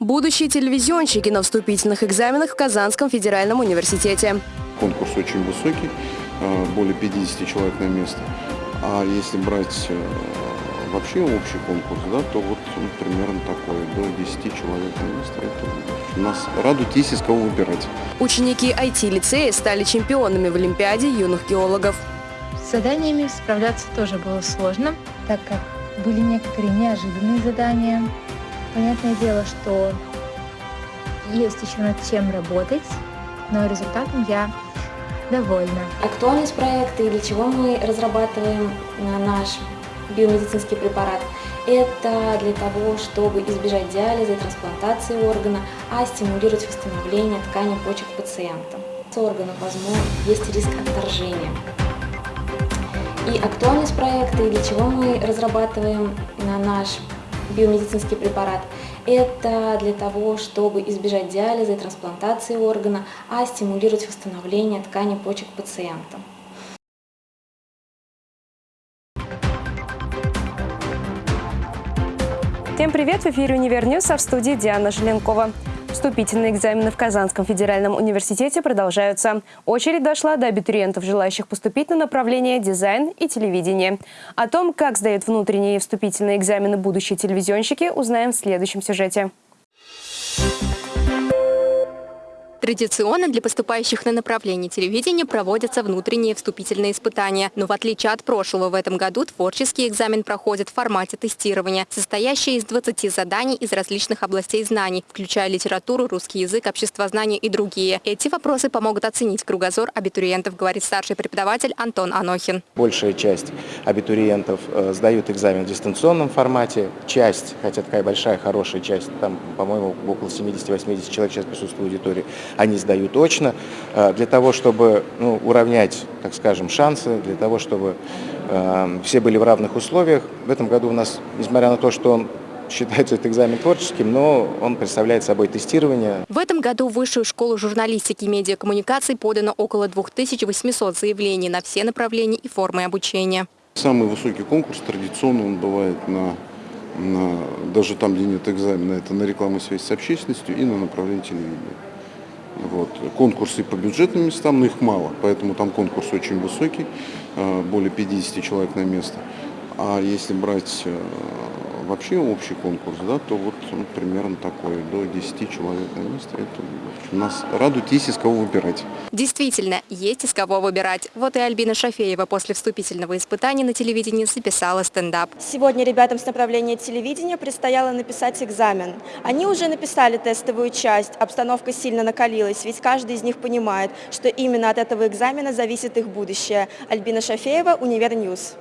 Будущие телевизионщики на вступительных экзаменах в Казанском федеральном университете. Конкурс очень высокий, э, более 50 человек на место. А если брать э, вообще общий конкурс, да, то вот ну, примерно такой, до 10 человек на место. Это нас радует, есть из кого выбирать. Ученики IT-лицея стали чемпионами в Олимпиаде юных геологов. С заданиями справляться тоже было сложно, так как были некоторые неожиданные задания. Понятное дело, что есть еще над чем работать, но результатом я довольна. Актуальность проекта и для чего мы разрабатываем наш биомедицинский препарат, это для того, чтобы избежать диализа и трансплантации органа, а стимулировать восстановление ткани почек пациента. С органом, возможно, есть риск отторжения. И актуальность проекта, и для чего мы разрабатываем наш биомедицинский препарат, это для того, чтобы избежать диализа и трансплантации органа, а стимулировать восстановление ткани почек пациента. Всем привет! В эфире «Универ а в студии Диана Желенкова. Вступительные экзамены в Казанском федеральном университете продолжаются. Очередь дошла до абитуриентов, желающих поступить на направление дизайн и телевидение. О том, как сдают внутренние вступительные экзамены будущие телевизионщики, узнаем в следующем сюжете. Традиционно для поступающих на направление телевидения проводятся внутренние вступительные испытания. Но в отличие от прошлого, в этом году творческий экзамен проходит в формате тестирования, состоящий из 20 заданий из различных областей знаний, включая литературу, русский язык, обществознание и другие. Эти вопросы помогут оценить кругозор абитуриентов, говорит старший преподаватель Антон Анохин. Большая часть абитуриентов э, сдают экзамен в дистанционном формате. Часть, хотя такая большая, хорошая часть, там, по-моему, около 70-80 человек сейчас присутствует в аудитории, они сдают очно, э, для того, чтобы ну, уравнять, так скажем, шансы, для того, чтобы э, все были в равных условиях. В этом году у нас, несмотря на то, что он считается этот экзамен творческим, но он представляет собой тестирование. В этом году в Высшую школу журналистики и медиакоммуникаций подано около 2800 заявлений на все направления и формы обучения. Самый высокий конкурс традиционно он бывает на, на даже там, где нет экзамена, это на рекламу связи с общественностью и на направлении телевидения. Вот. Конкурсы по бюджетным местам, но их мало, поэтому там конкурс очень высокий, э, более 50 человек на место. А если брать э, вообще общий конкурс, да, то вот ну, примерно такой, до 10 человек на место. Это нас радует, есть из кого выбирать. Действительно, есть из кого выбирать. Вот и Альбина Шафеева после вступительного испытания на телевидении записала стендап. Сегодня ребятам с направления телевидения предстояло написать экзамен. Они уже написали тестовую часть, обстановка сильно накалилась, ведь каждый из них понимает, что именно от этого экзамена зависит их будущее. Альбина Шафеева, UniverNews.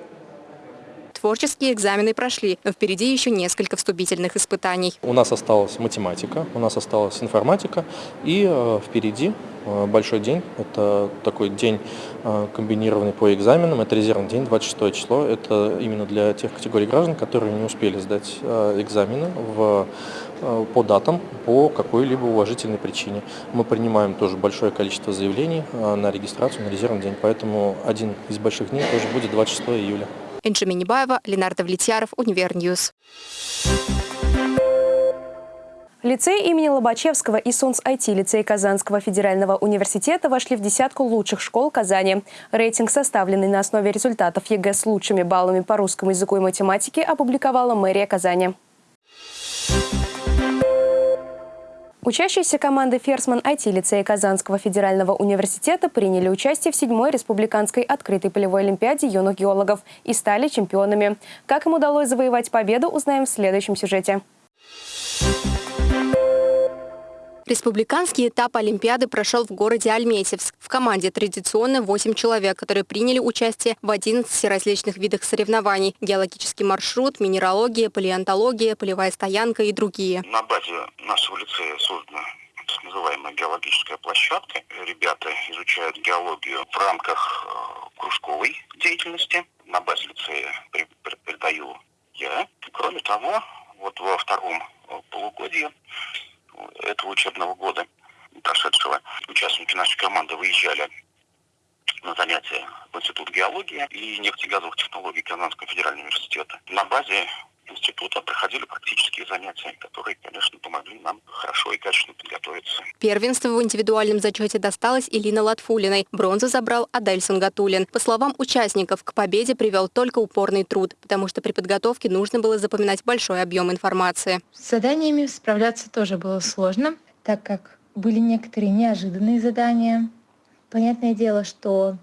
Творческие экзамены прошли, но впереди еще несколько вступительных испытаний. У нас осталась математика, у нас осталась информатика и э, впереди э, большой день. Это такой день э, комбинированный по экзаменам. Это резервный день, 26 число. Это именно для тех категорий граждан, которые не успели сдать экзамены в, по датам по какой-либо уважительной причине. Мы принимаем тоже большое количество заявлений на регистрацию на резервный день, поэтому один из больших дней тоже будет 26 июля. Энджи Минибаева, Ленар Довлетьяров, UniverNews. Лицей имени Лобачевского и СОлНЦе, IT-лицей Казанского федерального университета вошли в десятку лучших школ Казани. Рейтинг, составленный на основе результатов ЕГЭ с лучшими баллами по русскому языку и математике, опубликовала мэрия Казани. Учащиеся команды «Ферсман» IT-лицея Казанского федерального университета приняли участие в седьмой республиканской открытой полевой олимпиаде юных геологов и стали чемпионами. Как им удалось завоевать победу, узнаем в следующем сюжете. Республиканский этап Олимпиады прошел в городе Альметьевск. В команде традиционно 8 человек, которые приняли участие в 11 различных видах соревнований. Геологический маршрут, минералогия, палеонтология, полевая стоянка и другие. На базе нашего лицея создана так называемая геологическая площадка. Ребята изучают геологию в рамках э, кружковой деятельности. На базе лицея преподаю я. Кроме того, вот во втором э, полугодии этого учебного года прошедшего участники нашей команды выезжали на занятия в Институт геологии и нефтегазовых технологий Казанского федерального университета. На базе института проходили практические занятия, которые, конечно, помогли нам хорошо и качественно подготовиться. Первенство в индивидуальном зачете досталось Илина Латфулиной. Бронзу забрал Адельсон Гатулин. По словам участников, к победе привел только упорный труд, потому что при подготовке нужно было запоминать большой объем информации. С заданиями справляться тоже было сложно, так как были некоторые неожиданные задания. Понятное дело, что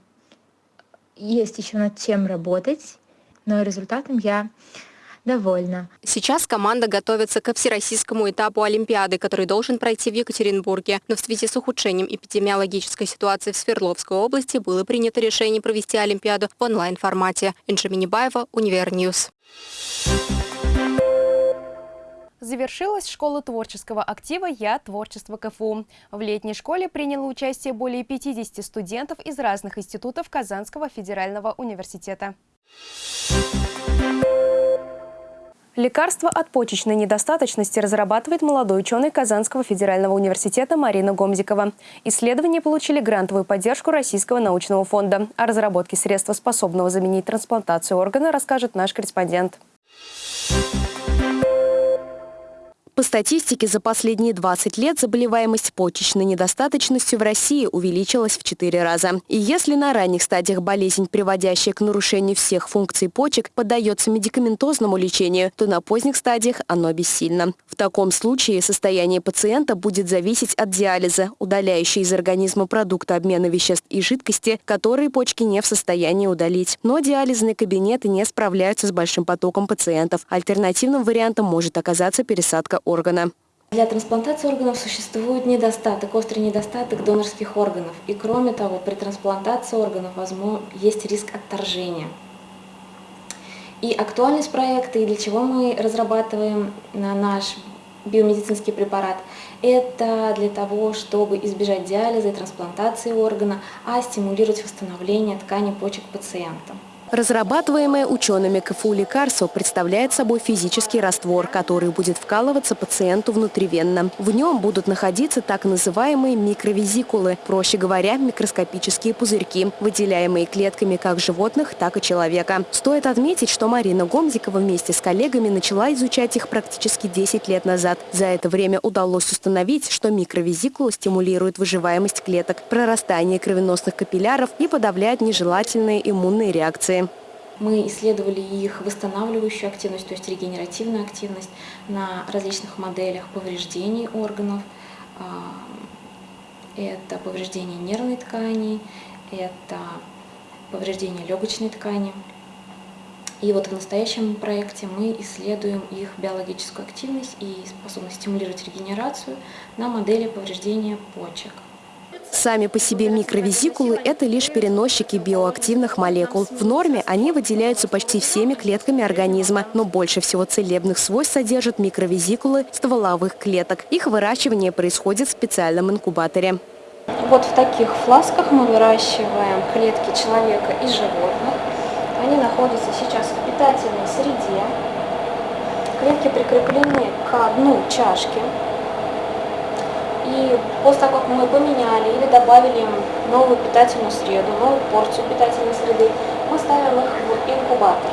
есть еще над чем работать, но результатом я довольна. Сейчас команда готовится ко всероссийскому этапу Олимпиады, который должен пройти в Екатеринбурге. Но в связи с ухудшением эпидемиологической ситуации в Свердловской области было принято решение провести Олимпиаду в онлайн-формате. Инжа Минибаева, UniverNews. Завершилась школа творческого актива «Я. Творчество КФУ». В летней школе приняло участие более 50 студентов из разных институтов Казанского федерального университета. Лекарство от почечной недостаточности разрабатывает молодой ученый Казанского федерального университета Марина Гомзикова. Исследования получили грантовую поддержку Российского научного фонда. О разработке средства, способного заменить трансплантацию органа, расскажет наш корреспондент. По статистике, за последние 20 лет заболеваемость почечной недостаточностью в России увеличилась в 4 раза. И если на ранних стадиях болезнь, приводящая к нарушению всех функций почек, поддается медикаментозному лечению, то на поздних стадиях оно бессильно. В таком случае состояние пациента будет зависеть от диализа, удаляющей из организма продукты обмена веществ и жидкости, которые почки не в состоянии удалить. Но диализные кабинеты не справляются с большим потоком пациентов. Альтернативным вариантом может оказаться пересадка органа. Для трансплантации органов существует недостаток, острый недостаток донорских органов. И кроме того, при трансплантации органов возможно, есть риск отторжения. И актуальность проекта, и для чего мы разрабатываем наш биомедицинский препарат, это для того, чтобы избежать диализа и трансплантации органа, а стимулировать восстановление ткани почек пациента. Разрабатываемое учеными КФУ лекарство представляет собой физический раствор, который будет вкалываться пациенту внутривенно. В нем будут находиться так называемые микровизикулы, проще говоря, микроскопические пузырьки, выделяемые клетками как животных, так и человека. Стоит отметить, что Марина Гомзикова вместе с коллегами начала изучать их практически 10 лет назад. За это время удалось установить, что микровизикулы стимулируют выживаемость клеток, прорастание кровеносных капилляров и подавляют нежелательные иммунные реакции. Мы исследовали их восстанавливающую активность, то есть регенеративную активность на различных моделях повреждений органов. А, это повреждение нервной ткани, это повреждение легочной ткани. И вот в настоящем проекте мы исследуем их биологическую активность и способность стимулировать регенерацию на модели повреждения почек. Сами по себе микровизикулы – это лишь переносчики биоактивных молекул. В норме они выделяются почти всеми клетками организма, но больше всего целебных свойств содержат микровизикулы стволовых клеток. Их выращивание происходит в специальном инкубаторе. Вот в таких фласках мы выращиваем клетки человека и животных. Они находятся сейчас в питательной среде. Клетки прикреплены к дну чашки. И после того, как мы поменяли или добавили новую питательную среду, новую порцию питательной среды, мы ставим их в инкубатор.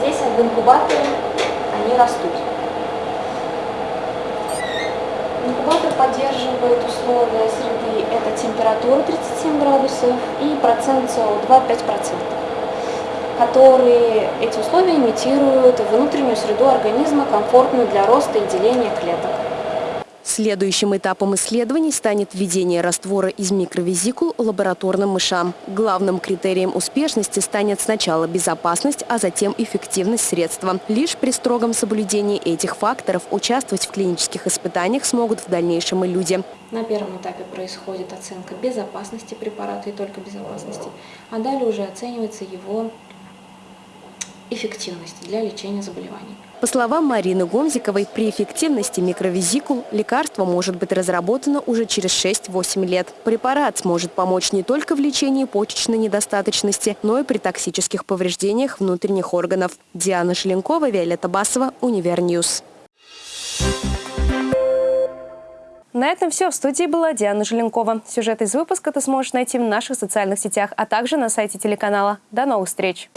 Здесь в инкубаторе они растут. Инкубатор поддерживает условия среды, это температура 37 градусов и процент СО2 5%, которые эти условия имитируют внутреннюю среду организма, комфортную для роста и деления клеток. Следующим этапом исследований станет введение раствора из микровизикул лабораторным мышам. Главным критерием успешности станет сначала безопасность, а затем эффективность средства. Лишь при строгом соблюдении этих факторов участвовать в клинических испытаниях смогут в дальнейшем и люди. На первом этапе происходит оценка безопасности препарата и только безопасности, а далее уже оценивается его эффективность для лечения заболеваний. По словам Марины Гомзиковой, при эффективности микровезикул лекарство может быть разработано уже через 6-8 лет. Препарат сможет помочь не только в лечении почечной недостаточности, но и при токсических повреждениях внутренних органов. Диана Шеленкова, Виолетта Басова, UniverNews. На этом все. В студии была Диана Желенкова. Сюжет из выпуска ты сможешь найти в наших социальных сетях, а также на сайте телеканала. До новых встреч!